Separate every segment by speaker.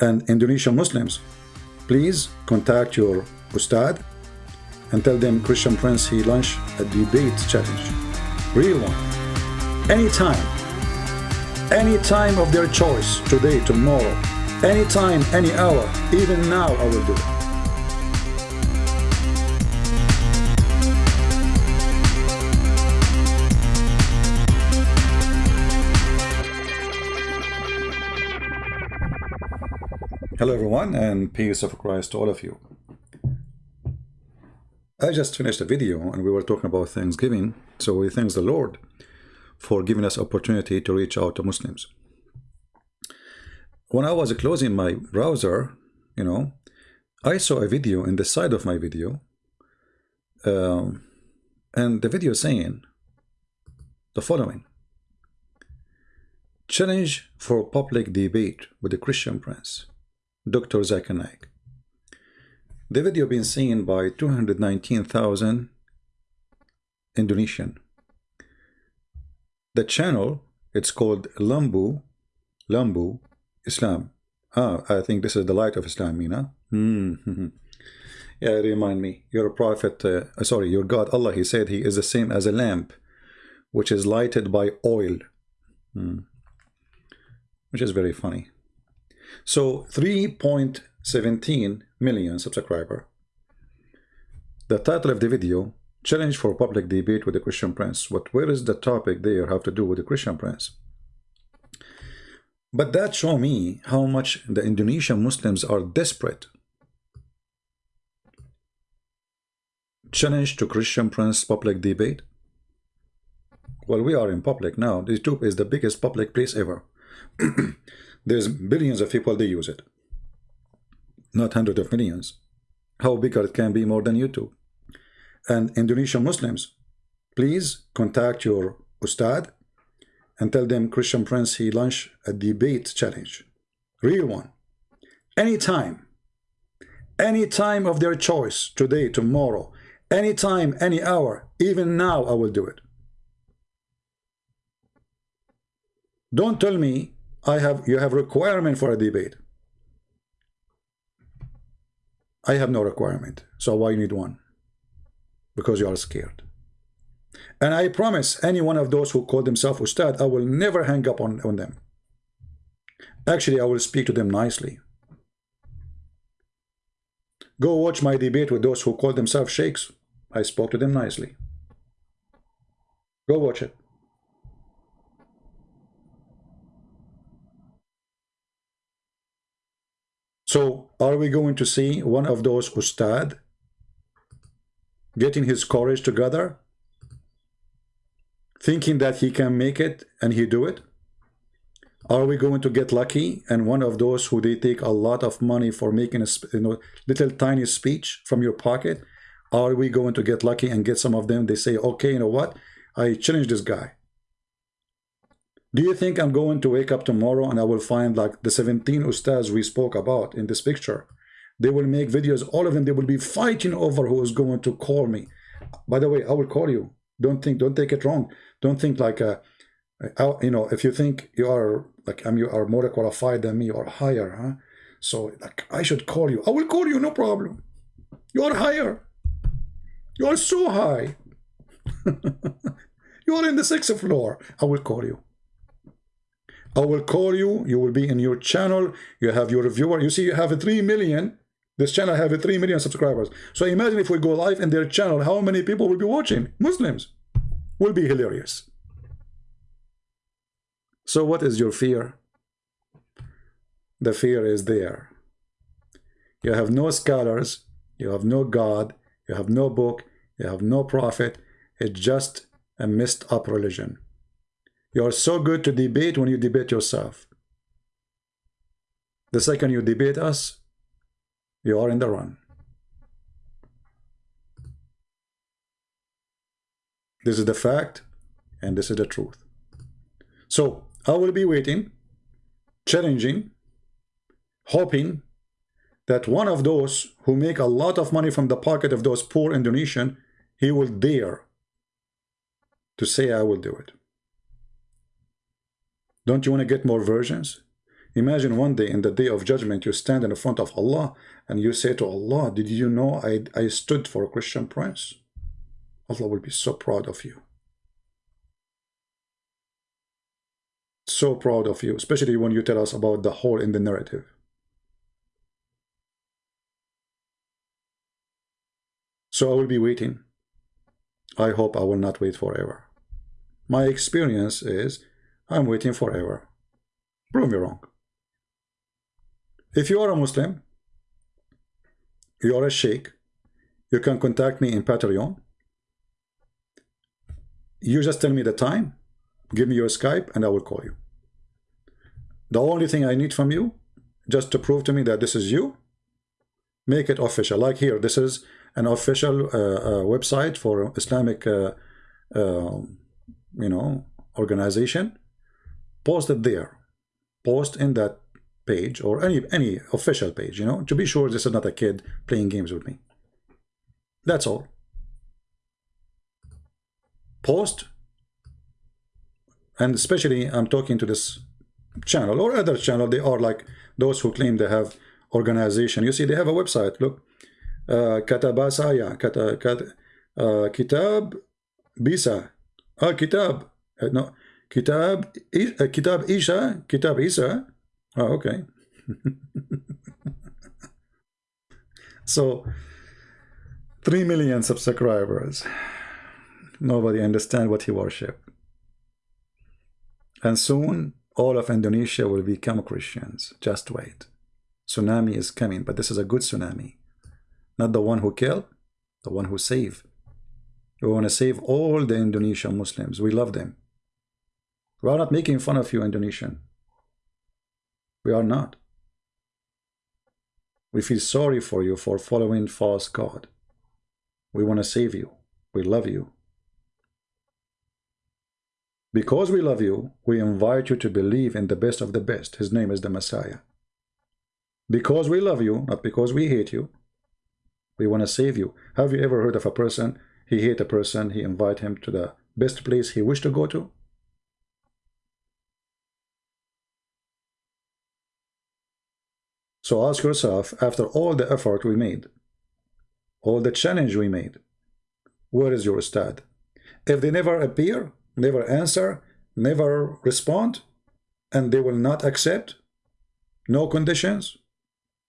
Speaker 1: and Indonesian Muslims, please contact your Ustad and tell them Christian Prince he launched a debate challenge. Real one. Anytime. Any time of their choice, today, tomorrow, anytime, any hour, even now I will do it. Hello everyone and peace of Christ to all of you. I just finished a video and we were talking about Thanksgiving. So we thank the Lord for giving us opportunity to reach out to Muslims. When I was closing my browser, you know, I saw a video in the side of my video um, and the video saying the following Challenge for public debate with the Christian Prince Dr. Zakir Naik. The video been seen by 219,000 Indonesian. The channel, it's called Lambu, Lambu Islam. Ah, I think this is the light of Islam, Mina. Mm -hmm. Yeah, remind me. Your prophet, uh, sorry, your God, Allah, he said he is the same as a lamp, which is lighted by oil. Mm. Which is very funny. So 3.17 million subscriber. The title of the video, Challenge for Public Debate with the Christian Prince. What, where is the topic there have to do with the Christian Prince? But that show me how much the Indonesian Muslims are desperate. Challenge to Christian Prince public debate. Well, we are in public now. YouTube is the biggest public place ever. There's billions of people, they use it. Not hundreds of millions. How bigger it can be more than YouTube. And Indonesian Muslims, please contact your Ustad and tell them Christian Prince he launched a debate challenge. Real one. Anytime. Any time of their choice, today, tomorrow, anytime, any hour, even now I will do it. Don't tell me I have you have requirement for a debate. I have no requirement. So why you need one? Because you are scared. And I promise any one of those who call themselves Ustad, I will never hang up on, on them. Actually, I will speak to them nicely. Go watch my debate with those who call themselves sheikhs. I spoke to them nicely. Go watch it. So are we going to see one of those ustad getting his courage together, thinking that he can make it and he do it? Are we going to get lucky and one of those who they take a lot of money for making a you know, little tiny speech from your pocket? Are we going to get lucky and get some of them? They say, okay, you know what? I challenge this guy. Do you think I'm going to wake up tomorrow and I will find like the 17 ustads we spoke about in this picture? They will make videos, all of them, they will be fighting over who is going to call me. By the way, I will call you. Don't think, don't take it wrong. Don't think like, uh, you know, if you think you are like, I'm, you are more qualified than me or higher, huh? So like, I should call you. I will call you, no problem. You are higher. You are so high. you are in the sixth floor. I will call you. I will call you. You will be in your channel. You have your viewer. You see, you have a 3 million. This channel have a 3 million subscribers. So imagine if we go live in their channel, how many people will be watching? Muslims. Will be hilarious. So what is your fear? The fear is there. You have no scholars. You have no God. You have no book. You have no prophet. It's just a messed up religion. You are so good to debate when you debate yourself. The second you debate us, you are in the run. This is the fact, and this is the truth. So, I will be waiting, challenging, hoping that one of those who make a lot of money from the pocket of those poor Indonesian, he will dare to say, I will do it. Don't you want to get more versions? Imagine one day in the day of judgment, you stand in front of Allah and you say to Allah, did you know I, I stood for a Christian prince? Allah will be so proud of you. So proud of you, especially when you tell us about the hole in the narrative. So I will be waiting. I hope I will not wait forever. My experience is I'm waiting forever. Prove me wrong. If you are a Muslim, you are a sheikh, you can contact me in Patreon. You just tell me the time, give me your Skype, and I will call you. The only thing I need from you, just to prove to me that this is you, make it official. Like here, this is an official uh, uh, website for Islamic, uh, um, you know, organization. Post it there. Post in that page or any any official page, you know, to be sure this is not a kid playing games with me. That's all. Post, and especially I'm talking to this channel or other channel, they are like those who claim they have organization. You see, they have a website. Look, uh, kata, kata, uh, Kitab Bisa, ah, Kitab, uh, no, Kitab, uh, Kitab Isha, Kitab Isa, Oh, okay. so, 3 million subscribers. Nobody understand what he worship. And soon, all of Indonesia will become Christians. Just wait. Tsunami is coming, but this is a good tsunami. Not the one who killed, the one who saved. We want to save all the Indonesian Muslims. We love them. We are not making fun of you, Indonesian. We are not. We feel sorry for you for following false God. We want to save you. We love you. Because we love you, we invite you to believe in the best of the best. His name is the Messiah. Because we love you, not because we hate you, we want to save you. Have you ever heard of a person, he hate a person, he invite him to the best place he wish to go to? So ask yourself, after all the effort we made, all the challenge we made, where is your stat? If they never appear, never answer, never respond, and they will not accept, no conditions,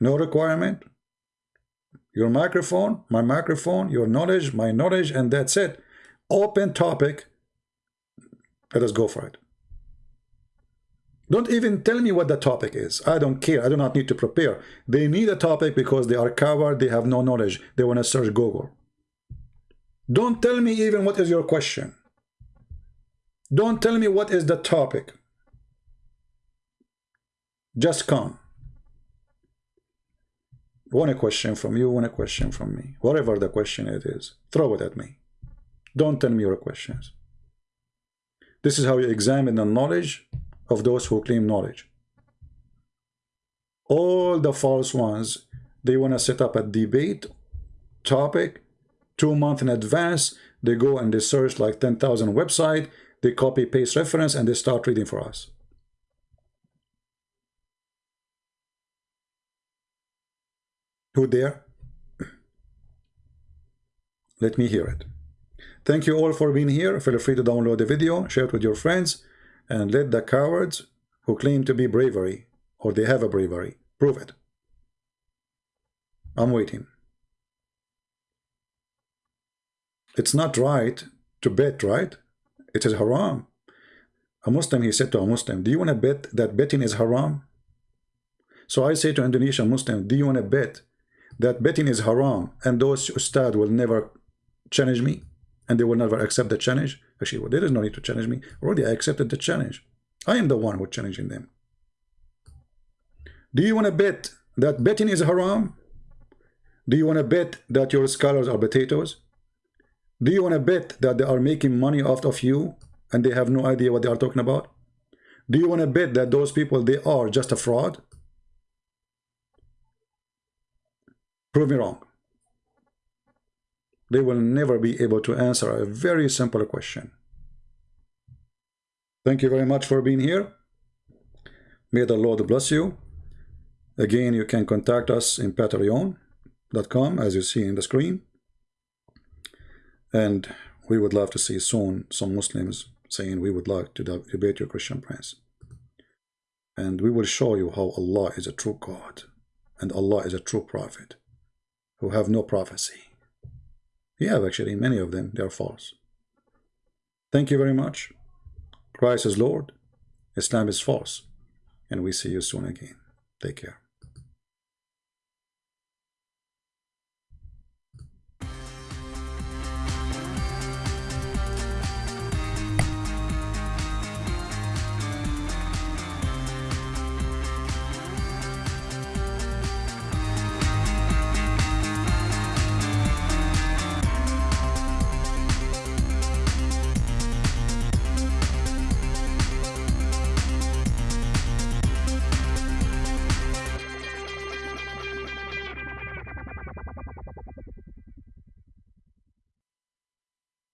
Speaker 1: no requirement, your microphone, my microphone, your knowledge, my knowledge, and that's it. Open topic. Let us go for it. Don't even tell me what the topic is. I don't care. I do not need to prepare. They need a topic because they are coward. They have no knowledge. They want to search Google. Don't tell me even what is your question. Don't tell me what is the topic. Just come. One a question from you, one a question from me. Whatever the question it is, throw it at me. Don't tell me your questions. This is how you examine the knowledge of those who claim knowledge. All the false ones, they want to set up a debate topic two months in advance. They go and they search like 10,000 website. They copy paste reference and they start reading for us. Who there? Let me hear it. Thank you all for being here. Feel free to download the video, share it with your friends and let the cowards who claim to be bravery, or they have a bravery, prove it. I'm waiting. It's not right to bet, right? It is haram. A Muslim, he said to a Muslim, do you want to bet that betting is haram? So I say to Indonesian Muslim, do you want to bet that betting is haram and those ustad will never challenge me? and they will never accept the challenge. Actually, there is no need to challenge me. Already I accepted the challenge. I am the one who's challenging them. Do you want to bet that betting is haram? Do you want to bet that your scholars are potatoes? Do you want to bet that they are making money off of you and they have no idea what they are talking about? Do you want to bet that those people, they are just a fraud? Prove me wrong they will never be able to answer a very simple question. Thank you very much for being here. May the Lord bless you. Again, you can contact us in patreon.com as you see in the screen. And we would love to see soon some Muslims saying we would like to debate your Christian prince. And we will show you how Allah is a true God and Allah is a true prophet who have no prophecy. You have actually many of them, they are false. Thank you very much. Christ is Lord, Islam is false, and we see you soon again. Take care.